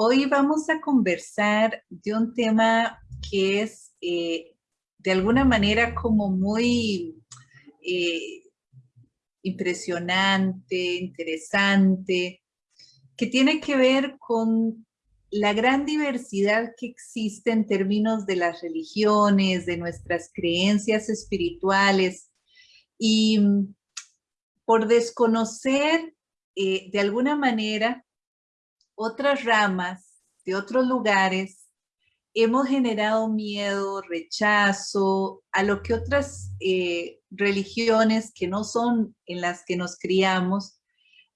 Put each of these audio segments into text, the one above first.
Hoy vamos a conversar de un tema que es eh, de alguna manera como muy eh, impresionante, interesante, que tiene que ver con la gran diversidad que existe en términos de las religiones, de nuestras creencias espirituales. Y mm, por desconocer eh, de alguna manera otras ramas de otros lugares, hemos generado miedo, rechazo a lo que otras eh, religiones que no son en las que nos criamos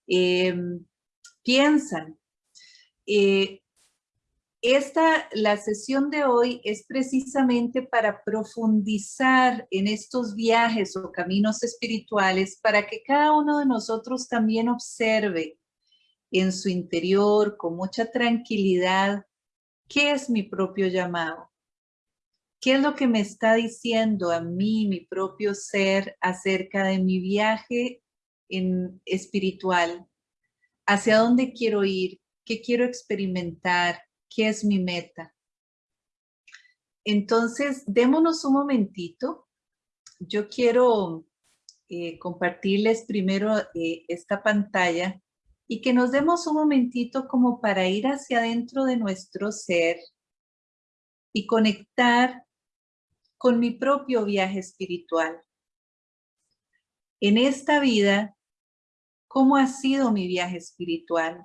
em, piensan. Eh, esta, la sesión de hoy es precisamente para profundizar en estos viajes o caminos espirituales para que cada uno de nosotros también observe en su interior con mucha tranquilidad qué es mi propio llamado. ¿Qué es lo que me está diciendo a mí, mi propio ser, acerca de mi viaje en espiritual? ¿Hacia dónde quiero ir? ¿Qué quiero experimentar? qué es mi meta. Entonces, démonos un momentito. Yo quiero eh, compartirles primero eh, esta pantalla y que nos demos un momentito como para ir hacia adentro de nuestro ser y conectar con mi propio viaje espiritual. En esta vida, ¿cómo ha sido mi viaje espiritual?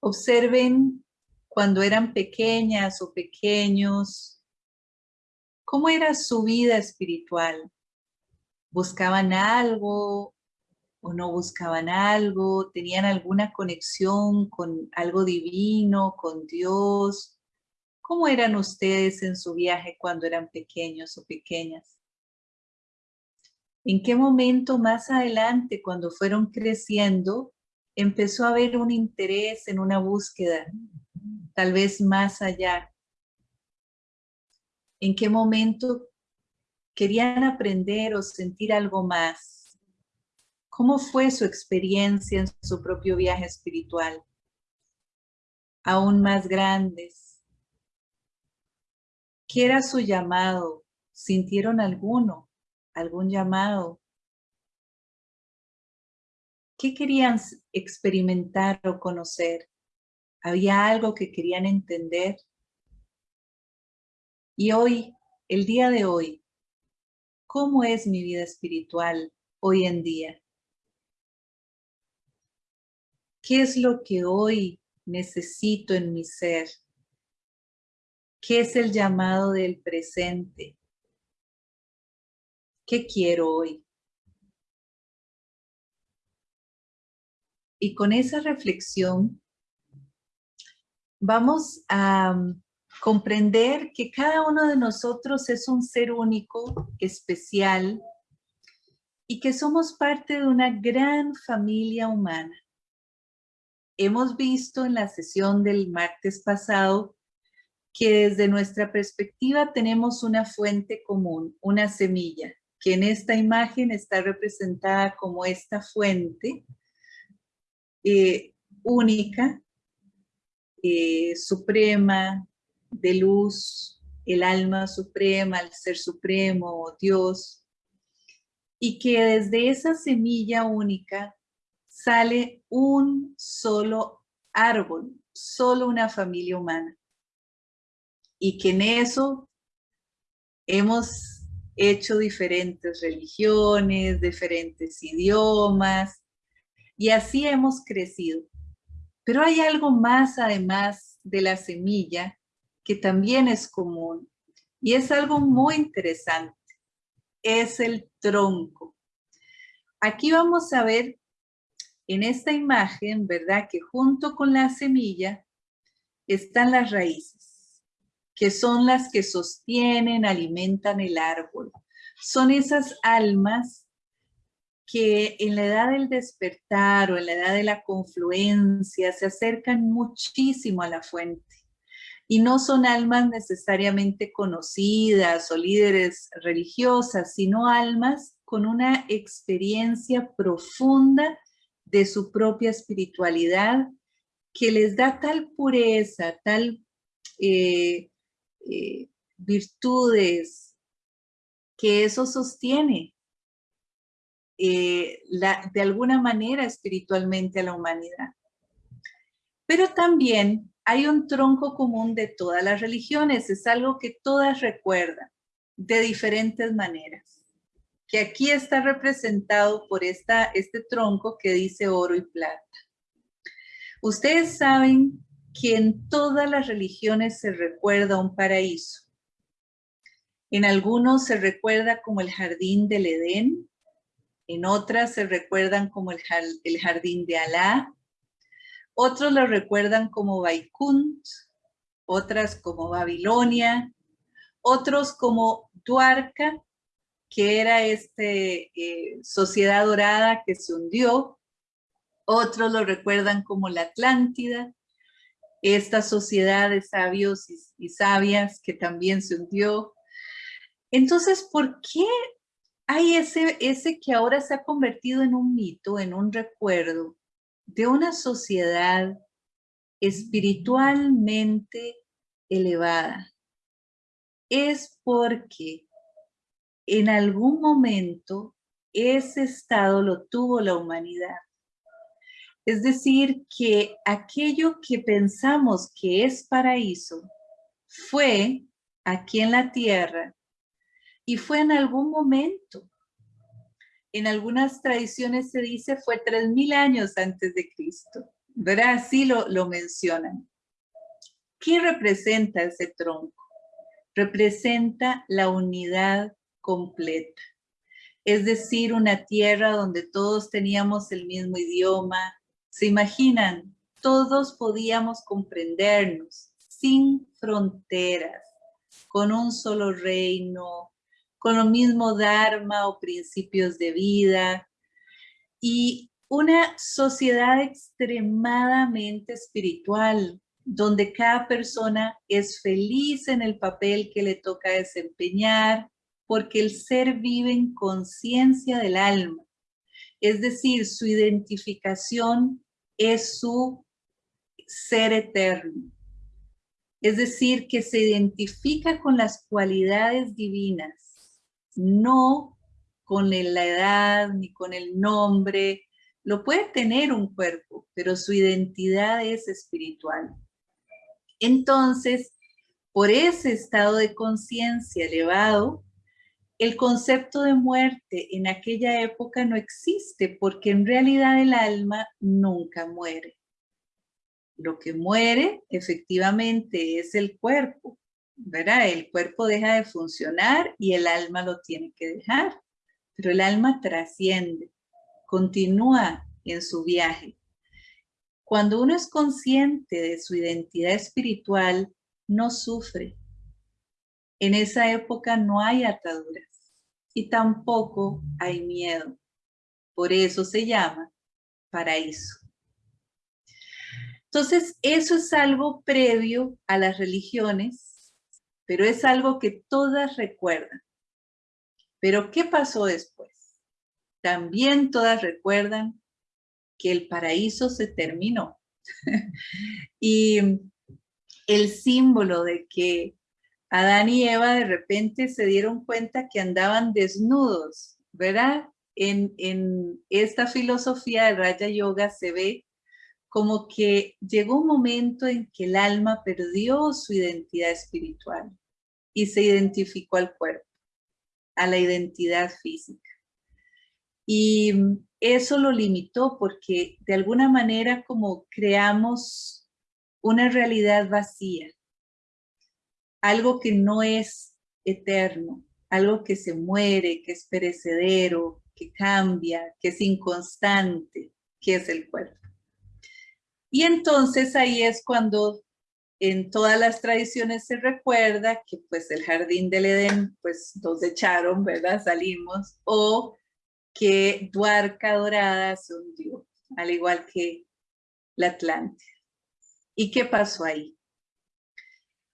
Observen cuando eran pequeñas o pequeños, ¿cómo era su vida espiritual? ¿Buscaban algo o no buscaban algo? ¿Tenían alguna conexión con algo divino, con Dios? ¿Cómo eran ustedes en su viaje cuando eran pequeños o pequeñas? ¿En qué momento más adelante, cuando fueron creciendo, empezó a haber un interés en una búsqueda tal vez más allá. ¿En qué momento querían aprender o sentir algo más? ¿Cómo fue su experiencia en su propio viaje espiritual? Aún más grandes. ¿Qué era su llamado? ¿Sintieron alguno? ¿Algún llamado? ¿Qué querían experimentar o conocer? había algo que querían entender. Y hoy, el día de hoy, ¿cómo es mi vida espiritual hoy en día? ¿Qué es lo que hoy necesito en mi ser? ¿Qué es el llamado del presente? ¿Qué quiero hoy? Y con esa reflexión vamos a mm, comprender que cada uno de nosotros es un ser único, especial, y que somos parte de una gran familia humana. Hemos visto en la sesión del martes pasado que desde nuestra perspectiva tenemos una fuente común, una semilla, que en esta imagen está representada como esta fuente eh, única eh, suprema, de luz, el alma suprema, el ser supremo, Dios, y que desde esa semilla única sale un solo árbol, solo una familia humana. Y que en eso hemos hecho diferentes religiones, diferentes idiomas, y así hemos crecido. Pero hay algo más además de la semilla que también es común y es algo muy interesante. Es el tronco. Aquí vamos a ver en esta imagen, ¿verdad? Que junto con la semilla están las raíces, que son las que sostienen, alimentan el árbol. Son esas almas que en la edad del despertar o en la edad de la confluencia se acercan muchísimo a la fuente. Y no son almas necesariamente conocidas o líderes religiosas, sino almas con una experiencia profunda de su propia espiritualidad que les da tal pureza, tal eh, eh, virtudes, que eso sostiene eh, de alguna manera espiritualmente a la humanidad. Pero también hay un tronco común de todas las religiones, es algo que todas recuerdan de diferentes maneras, que aquí está representado por esta, este tronco que dice oro y plata. Ustedes saben que en todas las religiones se recuerda un paraíso. En algunos se recuerda como el jardín del Edén, en otras se recuerdan como el, jardín de Alá, otros lo recuerdan como Baikunt, otras como Babilonia, otros como Duarca, que era esta eh, sociedad dorada que se hundió, otros lo recuerdan como la Atlántida, esta sociedad de sabios y, sabias que también se hundió. Entonces, ¿por qué hay ese, ese que ahora se ha convertido en un mito, en un recuerdo de una sociedad espiritualmente elevada? Es porque en algún momento ese estado lo tuvo la humanidad. Es decir, que aquello que pensamos que es paraíso fue aquí en la tierra y fue en algún momento. En algunas tradiciones se dice fue tres mil años antes de Cristo. ¿Verdad? Así lo, lo mencionan. ¿Qué representa ese tronco? Representa la unidad completa. Es decir, una tierra donde todos teníamos el mismo idioma, ¿Se imaginan? Todos podíamos comprendernos sin fronteras, con un solo reino, con lo mismo dharma o principios de vida y una sociedad extremadamente espiritual, donde cada persona es feliz en el papel que le toca desempeñar, porque el ser vive en conciencia del alma es decir, su identificación es su ser eterno. Es decir, que se identifica con las cualidades divinas, no con la edad ni con el nombre. Lo puede tener un cuerpo, pero su identidad es espiritual. Entonces, por ese estado de conciencia elevado, el concepto de muerte en aquella época no existe porque en realidad el alma nunca muere. Lo que muere efectivamente es el cuerpo, ¿verdad? El cuerpo deja de funcionar y el alma lo tiene que dejar, pero el alma trasciende, continúa en su viaje. Cuando uno es consciente de su identidad espiritual, no sufre. En esa época no hay ataduras y tampoco hay miedo. Por eso se llama paraíso. Entonces, eso es algo previo a las religiones, pero es algo que todas recuerdan. Pero, ¿qué pasó después? También todas recuerdan que el paraíso se terminó. y el símbolo de que Adán y Eva de repente se dieron cuenta que andaban desnudos, ¿verdad? En, esta filosofía de Raya Yoga se ve como que llegó un momento en que el alma perdió su identidad espiritual y se identificó al cuerpo, a la identidad física. Y eso lo limitó porque de alguna manera como creamos una realidad vacía, algo que no es eterno, algo que se muere, que es perecedero, que cambia, que es inconstante, que es el cuerpo. Y entonces ahí es cuando en todas las tradiciones se recuerda que pues el jardín del Edén pues nos echaron, ¿verdad? Salimos, o que Duarca Dorada se hundió, al igual que la Atlántida. ¿Y qué pasó ahí?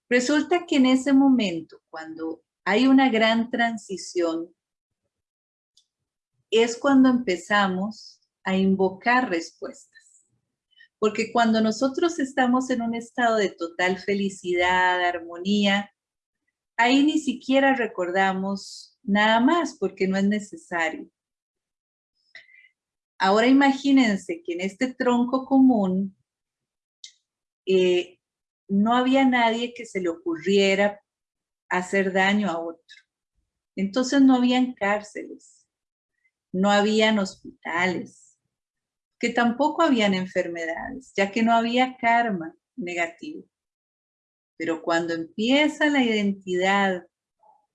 Resulta que en ese momento, cuando hay una gran transición, es cuando empezamos a invocar respuestas. Porque cuando nosotros estamos en un estado de total felicidad, armonía, ahí ni siquiera recordamos nada más porque no es necesario. Ahora imagínense que en este tronco común eh, no había nadie que se le ocurriera hacer daño a otro. Entonces no habían cárceles, no habían hospitales, que tampoco habían enfermedades, ya que no había karma negativo. Pero cuando empieza la identidad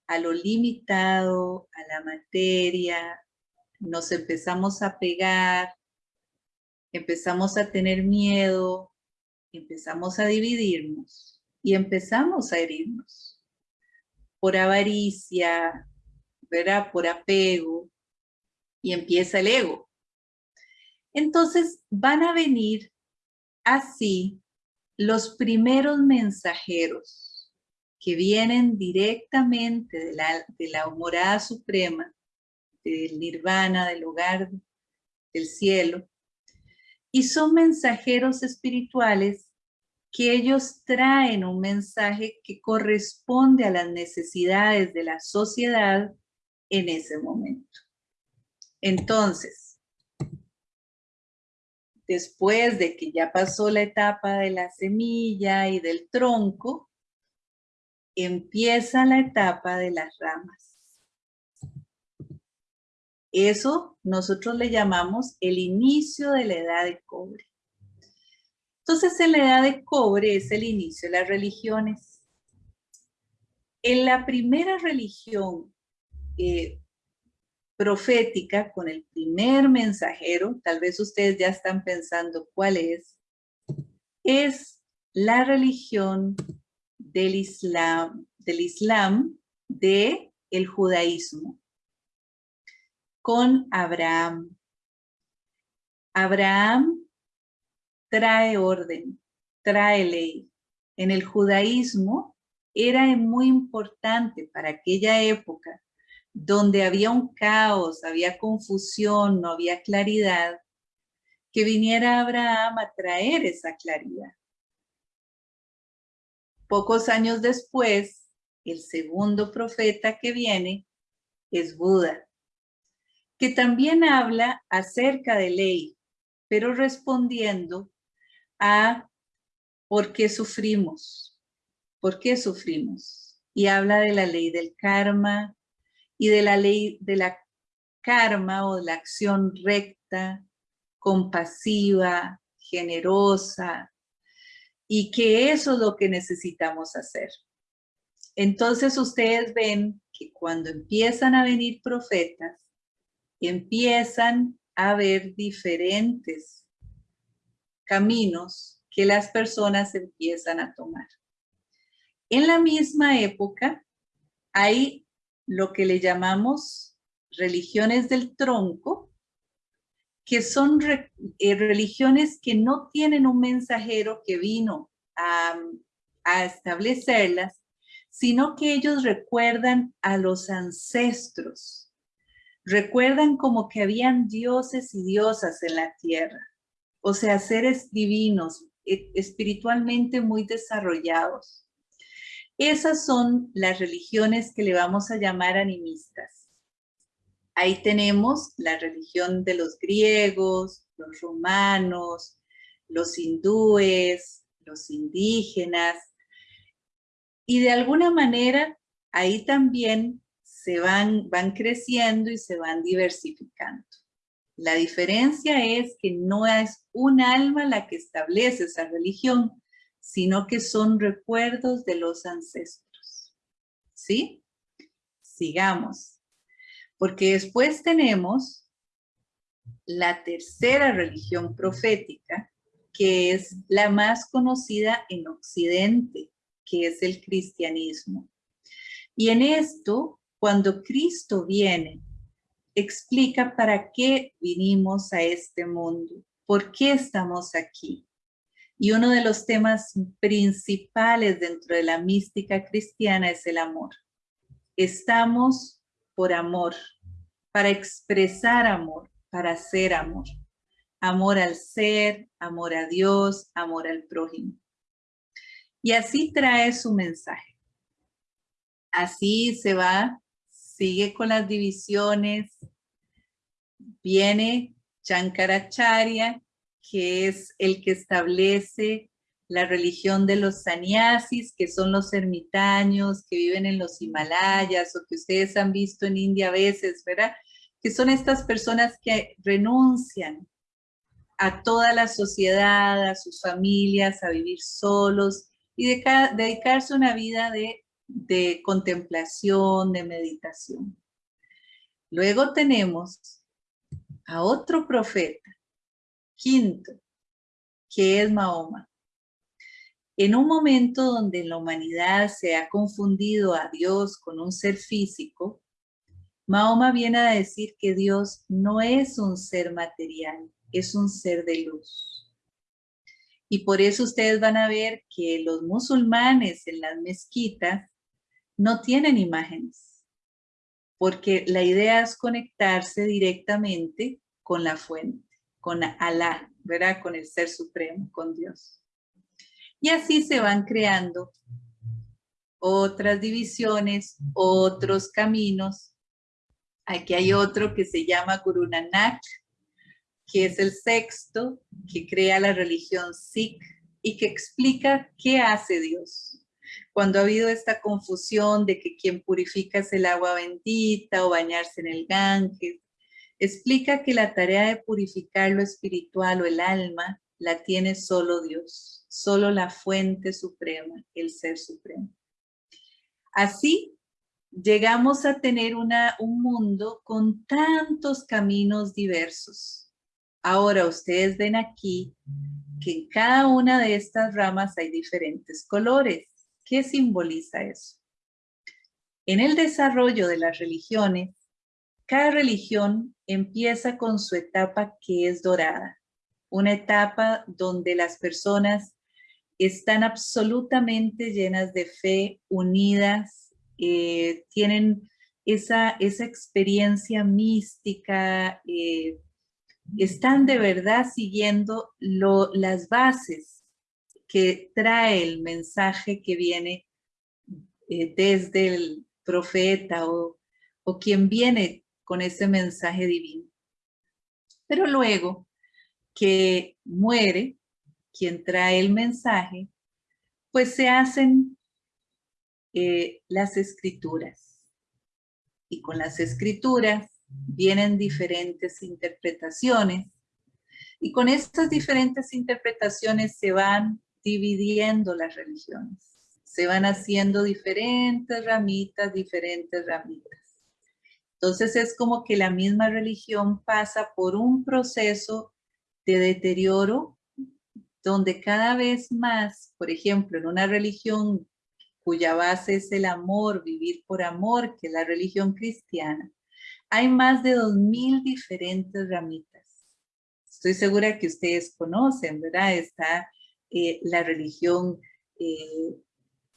a lo limitado, a la materia, nos empezamos a pegar, empezamos a tener miedo, empezamos a dividirnos y empezamos a herirnos por avaricia, ¿verdad? Por apego y empieza el ego. Entonces van a venir así los primeros mensajeros que vienen directamente de la, de la morada suprema del nirvana, del hogar del cielo, y son mensajeros espirituales que ellos traen un mensaje que corresponde a las necesidades de la sociedad en ese momento. Entonces, después de que ya pasó la etapa de la semilla y del tronco, empieza la etapa de las ramas. Eso nosotros le llamamos el inicio de la edad de cobre. Entonces, en la edad de cobre es el inicio de las religiones. En la primera religión eh, profética, con el primer mensajero, tal vez ustedes ya están pensando cuál es, es la religión del Islam, del Islam de el judaísmo con Abraham. Abraham trae orden, trae ley. En el judaísmo era muy importante para aquella época donde había un caos, había confusión, no había claridad, que viniera Abraham a traer esa claridad. Pocos años después, el segundo profeta que viene es Buda que también habla acerca de ley, pero respondiendo a por qué sufrimos, por qué sufrimos. Y habla de la ley del karma y de la ley de la karma o de la acción recta, compasiva, generosa, y que eso es lo que necesitamos hacer. Entonces ustedes ven que cuando empiezan a venir profetas, empiezan a ver diferentes caminos que las personas empiezan a tomar. En la misma época hay lo que le llamamos religiones del tronco, que son eh, religiones que no tienen un mensajero que vino a, a establecerlas, sino que ellos recuerdan a los ancestros recuerdan como que habían dioses y diosas en la tierra, o sea, seres divinos, e, espiritualmente muy desarrollados. Esas son las religiones que le vamos a llamar animistas. Ahí tenemos la religión de los griegos, los romanos, los hindúes, los indígenas, y de alguna manera ahí también se van, van creciendo y se van diversificando. La diferencia es que no es un alma la que establece esa religión, sino que son recuerdos de los ancestros. ¿Sí? Sigamos. Porque después tenemos la tercera religión profética, que es la más conocida en Occidente, que es el cristianismo. Y en esto cuando Cristo viene, explica para qué vinimos a este mundo, por qué estamos aquí. Y uno de los temas principales dentro de la mística cristiana es el amor. Estamos por amor, para expresar amor, para ser amor. amor al ser, amor a Dios, amor al prójimo. Y así trae su mensaje. Así se va, sigue con las divisiones, viene Chankaracharya, que es el que establece la religión de los sannyasis, que son los ermitaños que viven en los Himalayas o que ustedes han visto en India a veces, ¿verdad? Que son estas personas que renuncian a toda la sociedad, a sus familias, a vivir solos y de, dedicarse una vida de, de contemplación, de meditación. Luego tenemos a otro profeta, quinto, que es Mahoma. En un momento donde la humanidad se ha confundido a Dios con un ser físico, Mahoma viene a decir que Dios no es un ser material, es un ser de luz. Y por eso ustedes van a ver que los musulmanes en las mezquitas no tienen imágenes, porque la idea es conectarse directamente con la fuente, con Alá, ¿verdad? Con el Ser Supremo, con Dios. Y así se van creando otras divisiones, otros caminos. Aquí hay otro que se llama Guru Nanak, que es el sexto, que crea la religión Sikh y que explica qué hace Dios. Cuando ha habido esta confusión de que quien purifica es el agua bendita o bañarse en el Ganges, explica que la tarea de purificar lo espiritual o el alma la tiene solo Dios solo la fuente suprema, el ser supremo. Así, llegamos a tener una, un mundo con tantos caminos diversos. Ahora ustedes ven aquí que en cada una de estas ramas hay diferentes colores. ¿Qué simboliza eso? En el desarrollo de las religiones, cada religión empieza con su etapa que es dorada, una etapa donde las personas están absolutamente llenas de fe, unidas, eh, tienen esa, esa, experiencia mística, eh, están de verdad siguiendo las bases que trae el mensaje que viene eh, desde el profeta o, o quien viene con ese mensaje divino. Pero luego que muere, quien trae el mensaje, pues se hacen eh, las escrituras. Y con las escrituras vienen diferentes interpretaciones. Y con estas diferentes interpretaciones se van dividiendo las religiones. Se van haciendo diferentes ramitas, diferentes ramitas. Entonces es como que la misma religión pasa por un proceso de deterioro donde cada vez más, por ejemplo, en una religión cuya base es el amor, vivir por amor, que es la religión cristiana, hay más de dos mil diferentes ramitas. Estoy segura que ustedes conocen, ¿verdad? Está eh, la religión eh,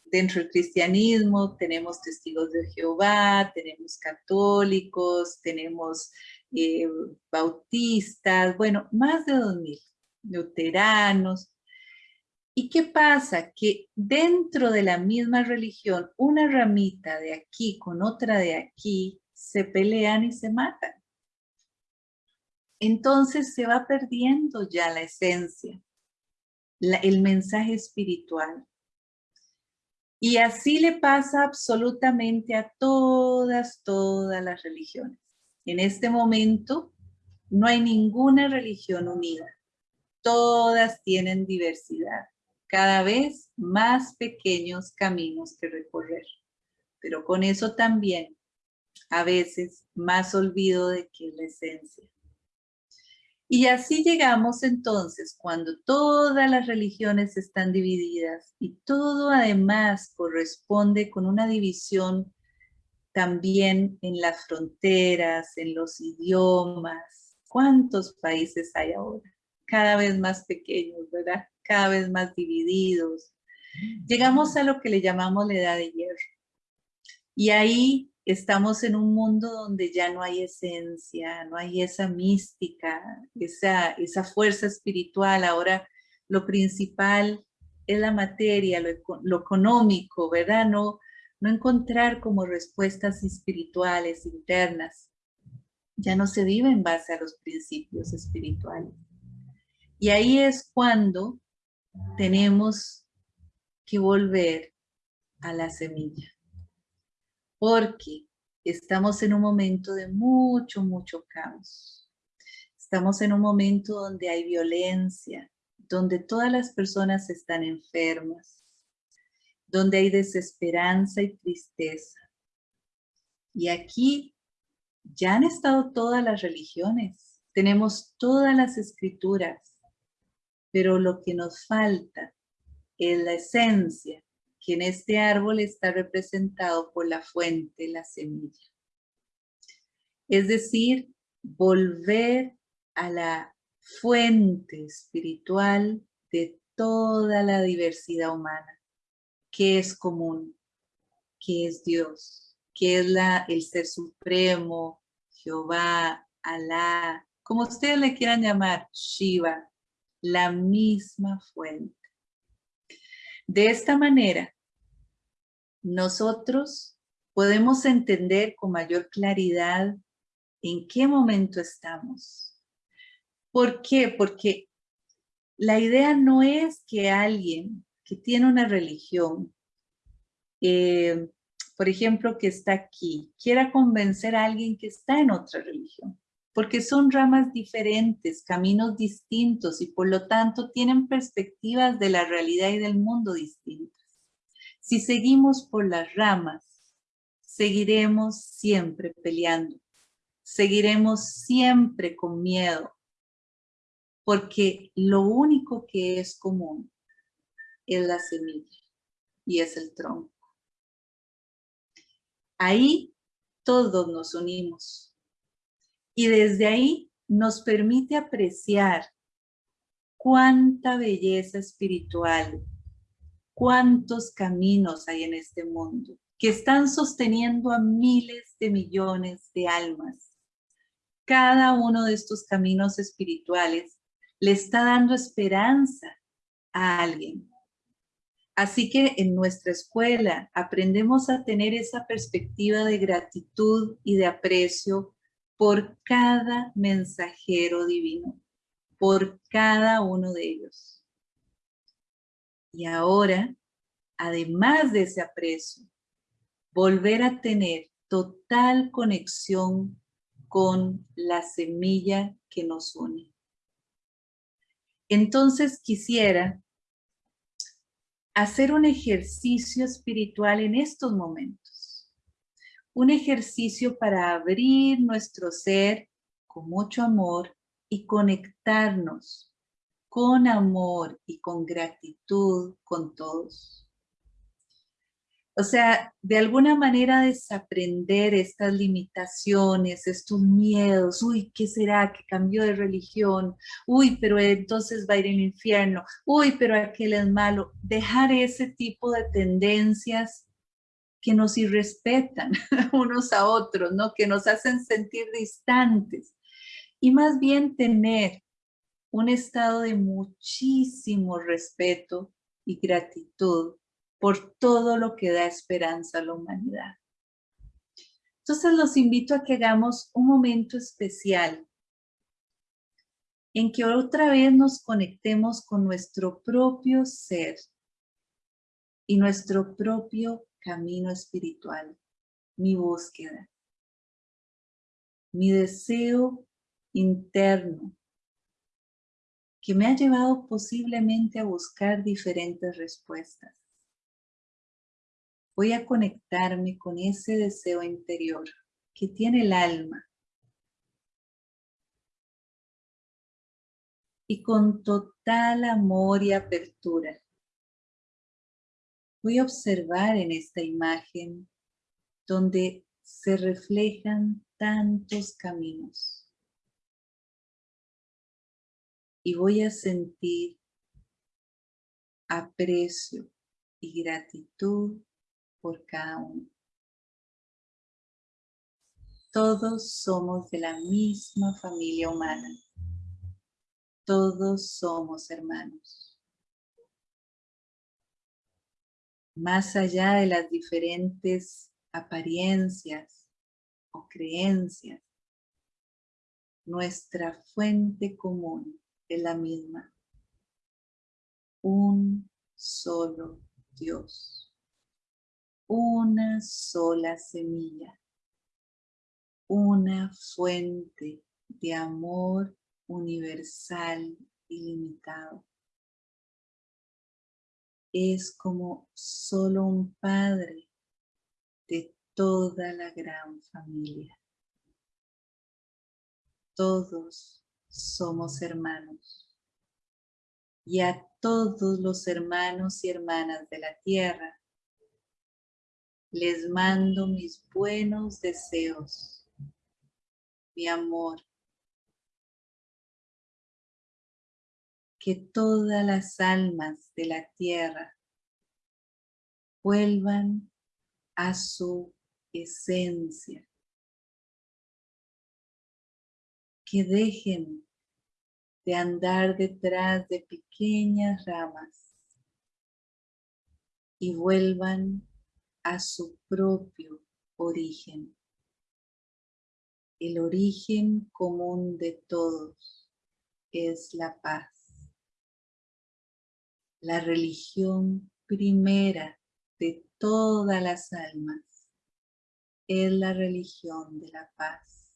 dentro del cristianismo, tenemos testigos de Jehová, tenemos católicos, tenemos eh, bautistas, bueno, más de dos mil luteranos. ¿Y qué pasa? Que dentro de la misma religión, una ramita de aquí con otra de aquí, se pelean y se matan. Entonces se va perdiendo ya la esencia, el mensaje espiritual. Y así le pasa absolutamente a todas, todas las religiones. En este momento no hay ninguna religión unida todas tienen diversidad, cada vez más pequeños caminos que recorrer. Pero con eso también, a veces, más olvido de que es la esencia. Y así llegamos entonces, cuando todas las religiones están divididas y todo además corresponde con una división también en las fronteras, en los idiomas. ¿Cuántos países hay ahora? cada vez más pequeños, ¿verdad? Cada vez más divididos. Llegamos a lo que le llamamos la edad de hierro. Y ahí estamos en un mundo donde ya no hay esencia, no hay esa mística, esa, esa fuerza espiritual. Ahora lo principal es la materia, lo, económico, ¿verdad? No, no encontrar como respuestas espirituales internas. Ya no se vive en base a los principios espirituales. Y ahí es cuando tenemos que volver a la semilla. Porque estamos en un momento de mucho, mucho caos. Estamos en un momento donde hay violencia, donde todas las personas están enfermas, donde hay desesperanza y tristeza. Y aquí ya han estado todas las religiones, tenemos todas las escrituras, pero lo que nos falta es la esencia, que en este árbol está representado por la fuente, la semilla. Es decir, volver a la fuente espiritual de toda la diversidad humana, que es común, que es Dios, que es el Ser Supremo, Jehová, Alá, como ustedes le quieran llamar, Shiva, la misma fuente. De esta manera, nosotros podemos entender con mayor claridad en qué momento estamos. ¿Por qué? Porque la idea no es que alguien que tiene una religión, eh, por ejemplo, que está aquí, quiera convencer a alguien que está en otra religión, porque son ramas diferentes, caminos distintos y por lo tanto tienen perspectivas de la realidad y del mundo distintas. Si seguimos por las ramas, seguiremos siempre peleando, seguiremos siempre con miedo, porque lo único que es común es la semilla y es el tronco. Ahí todos nos unimos. Y desde ahí nos permite apreciar cuánta belleza espiritual, cuántos caminos hay en este mundo que están sosteniendo a miles de millones de almas. Cada uno de estos caminos espirituales le está dando esperanza a alguien. Así que en nuestra escuela aprendemos a tener esa perspectiva de gratitud y de aprecio por cada mensajero divino, por cada uno de ellos. Y ahora, además de ese aprecio, volver a tener total conexión con la semilla que nos une. Entonces quisiera hacer un ejercicio espiritual en estos momentos. Un ejercicio para abrir nuestro ser con mucho amor y conectarnos con amor y con gratitud con todos. O sea, de alguna manera desaprender estas limitaciones, estos miedos, uy, ¿qué será que cambió de religión? Uy, pero entonces va a ir al infierno, uy, pero aquel es malo. Dejar ese tipo de tendencias que nos irrespetan unos a otros, ¿no? Que nos hacen sentir distantes. Y más bien tener un estado de muchísimo respeto y gratitud por todo lo que da esperanza a la humanidad. Entonces los invito a que hagamos un momento especial en que otra vez nos conectemos con nuestro propio ser y nuestro propio camino espiritual, mi búsqueda, mi deseo interno que me ha llevado posiblemente a buscar diferentes respuestas voy a conectarme con ese deseo interior que tiene el alma. Y con total amor y apertura, voy a observar en esta imagen donde se reflejan tantos caminos. Y voy a sentir aprecio y gratitud por cada uno. Todos somos de la misma familia humana. Todos somos hermanos. Más allá de las diferentes apariencias o creencias, nuestra fuente común es la misma. Un solo Dios. Una sola semilla. Una fuente de amor universal ilimitado. Es como solo un padre de toda la gran familia. Todos somos hermanos. Y a todos los hermanos y hermanas de la tierra, les mando mis buenos deseos, mi amor. Que todas las almas de la tierra vuelvan a su esencia que dejen de andar detrás de pequeñas ramas y vuelvan a su propio origen. El origen común de todos es la paz. La religión primera de todas las almas es la religión de la paz.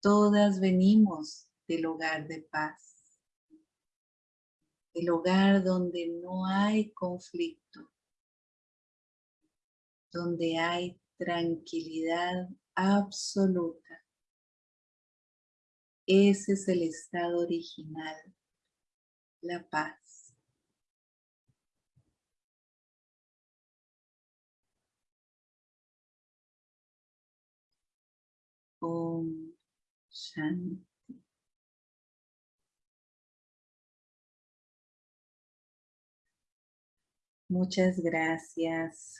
Todas venimos del hogar de paz. El hogar donde no hay conflicto. Donde hay tranquilidad absoluta. Ese es el estado original, la paz. Muchas gracias.